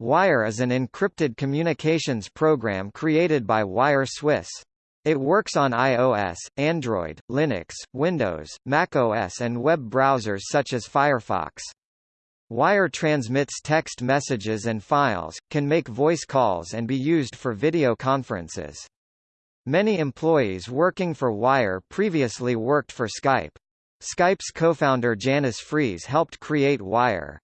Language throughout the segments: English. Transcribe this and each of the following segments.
Wire is an encrypted communications program created by Wire Swiss. It works on iOS, Android, Linux, Windows, macOS and web browsers such as Firefox. Wire transmits text messages and files, can make voice calls and be used for video conferences. Many employees working for Wire previously worked for Skype. Skype's co-founder Janus Friis helped create Wire.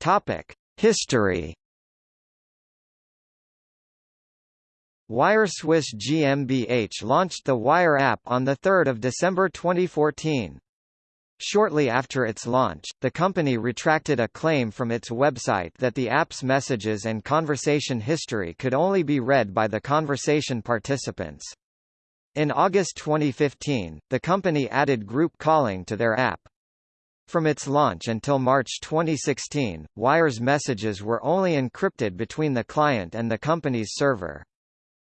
Topic: History Wire Swiss GmbH launched the Wire app on 3 December 2014. Shortly after its launch, the company retracted a claim from its website that the app's messages and conversation history could only be read by the conversation participants. In August 2015, the company added group calling to their app. From its launch until March 2016, Wire's messages were only encrypted between the client and the company's server.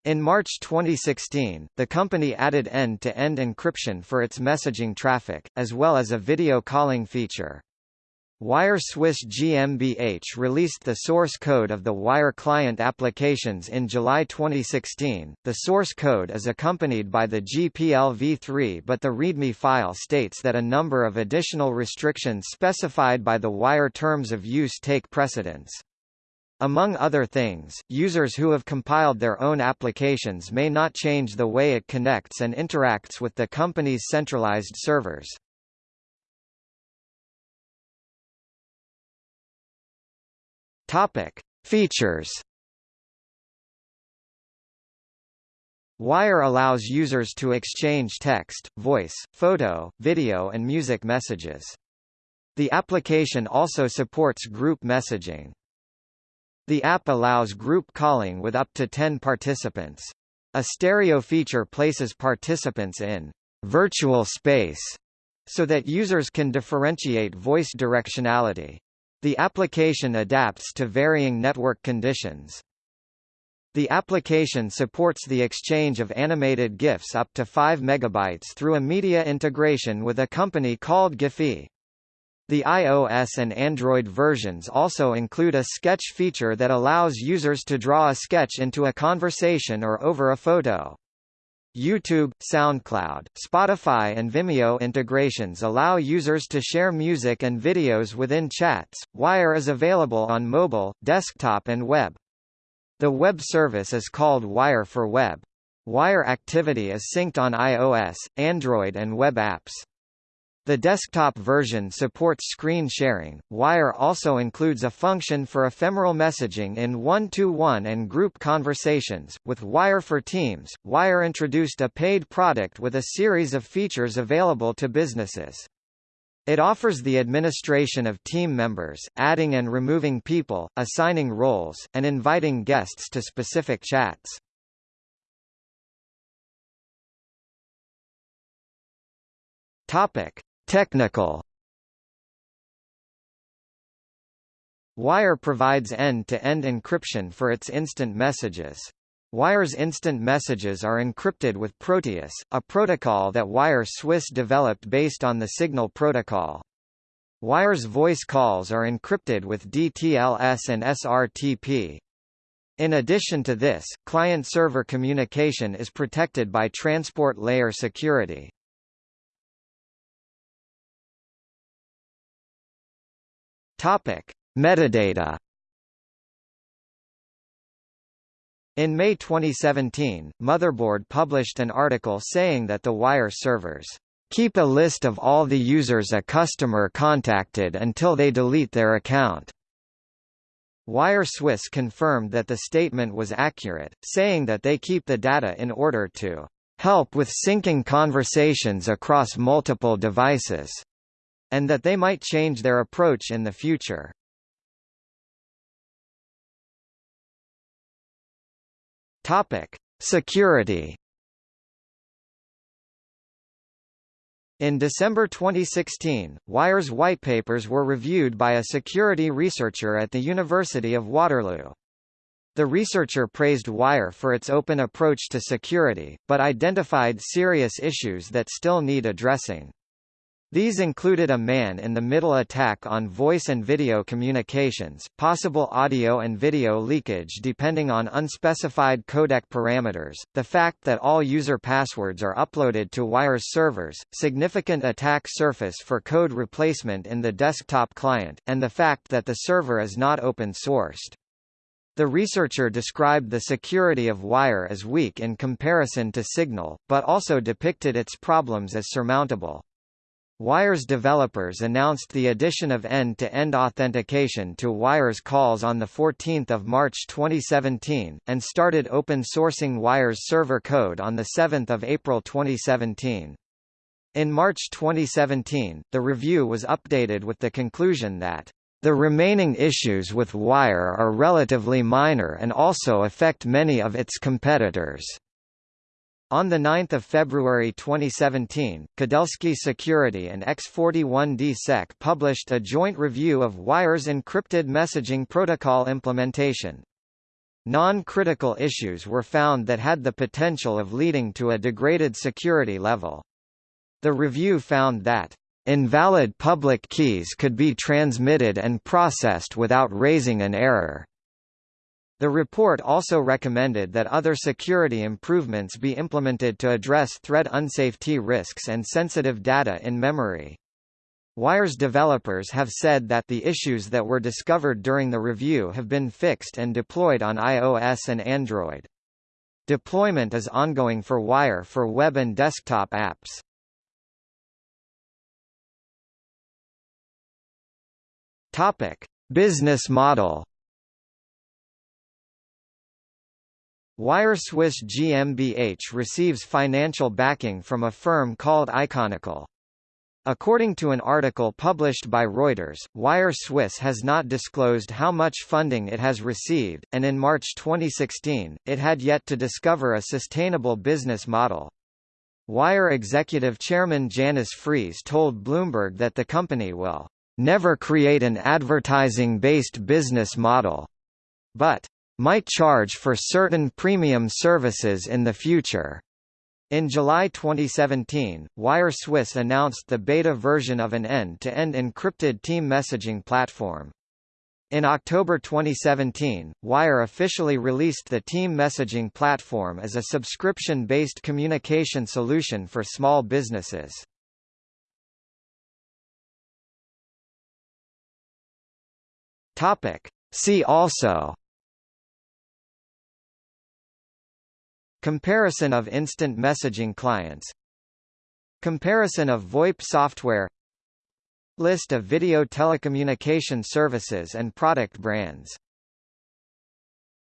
In March 2016, the company added end-to-end -end encryption for its messaging traffic, as well as a video calling feature. Wire Swiss GmbH released the source code of the Wire client applications in July 2016. The source code is accompanied by the GPL v3 but the README file states that a number of additional restrictions specified by the Wire terms of use take precedence. Among other things, users who have compiled their own applications may not change the way it connects and interacts with the company's centralized servers. Topic: Features. Wire allows users to exchange text, voice, photo, video and music messages. The application also supports group messaging. The app allows group calling with up to 10 participants. A stereo feature places participants in virtual space so that users can differentiate voice directionality. The application adapts to varying network conditions. The application supports the exchange of animated GIFs up to 5 megabytes through a media integration with a company called Giphy. The iOS and Android versions also include a sketch feature that allows users to draw a sketch into a conversation or over a photo. YouTube, SoundCloud, Spotify and Vimeo integrations allow users to share music and videos within chats. Wire is available on mobile, desktop and web. The web service is called Wire for Web. Wire activity is synced on iOS, Android and web apps. The desktop version supports screen sharing. Wire also includes a function for ephemeral messaging in one-to-one -one and group conversations. With Wire for Teams, Wire introduced a paid product with a series of features available to businesses. It offers the administration of team members, adding and removing people, assigning roles, and inviting guests to specific chats. Topic: Technical Wire provides end-to-end -end encryption for its instant messages. Wire's instant messages are encrypted with Proteus, a protocol that Wire Swiss developed based on the Signal protocol. Wire's voice calls are encrypted with DTLS and SRTP. In addition to this, client-server communication is protected by transport layer security. Topic: Metadata. In May 2017, Motherboard published an article saying that the Wire servers keep a list of all the users a customer contacted until they delete their account. Wire Swiss confirmed that the statement was accurate, saying that they keep the data in order to help with syncing conversations across multiple devices and that they might change their approach in the future. Topic: Security. In December 2016, Wire's whitepapers were reviewed by a security researcher at the University of Waterloo. The researcher praised Wire for its open approach to security, but identified serious issues that still need addressing. These included a man-in-the-middle attack on voice and video communications, possible audio and video leakage depending on unspecified codec parameters, the fact that all user passwords are uploaded to Wire's servers, significant attack surface for code replacement in the desktop client, and the fact that the server is not open-sourced. The researcher described the security of Wire as weak in comparison to Signal, but also depicted its problems as surmountable. Wire's developers announced the addition of end-to-end -end authentication to Wire's calls on 14 March 2017, and started open-sourcing Wire's server code on 7 April 2017. In March 2017, the review was updated with the conclusion that the remaining issues with Wire are relatively minor and also affect many of its competitors. On 9 February 2017, Kudelski Security and X41DSec published a joint review of Wire's encrypted messaging protocol implementation. Non-critical issues were found that had the potential of leading to a degraded security level. The review found that invalid public keys could be transmitted and processed without raising an error. The report also recommended that other security improvements be implemented to address thread unsafety risks and sensitive data in memory. Wire's developers have said that the issues that were discovered during the review have been fixed and deployed on iOS and Android. Deployment is ongoing for Wire for web and desktop apps. Topic: Business model Wire Swiss GmbH receives financial backing from a firm called Iconical. According to an article published by Reuters, Wire Swiss has not disclosed how much funding it has received, and in March 2016, it had yet to discover a sustainable business model. Wire executive chairman Janus Friis told Bloomberg that the company will never create an advertising-based business model, but might charge for certain premium services in the future. In July 2017, Wire Swiss announced the beta version of an end-to-end -end encrypted team messaging platform. In October 2017, Wire officially released the team messaging platform as a subscription-based communication solution for small businesses. Topic. See also Comparison of instant messaging clients Comparison of VoIP software List of video telecommunication services and product brands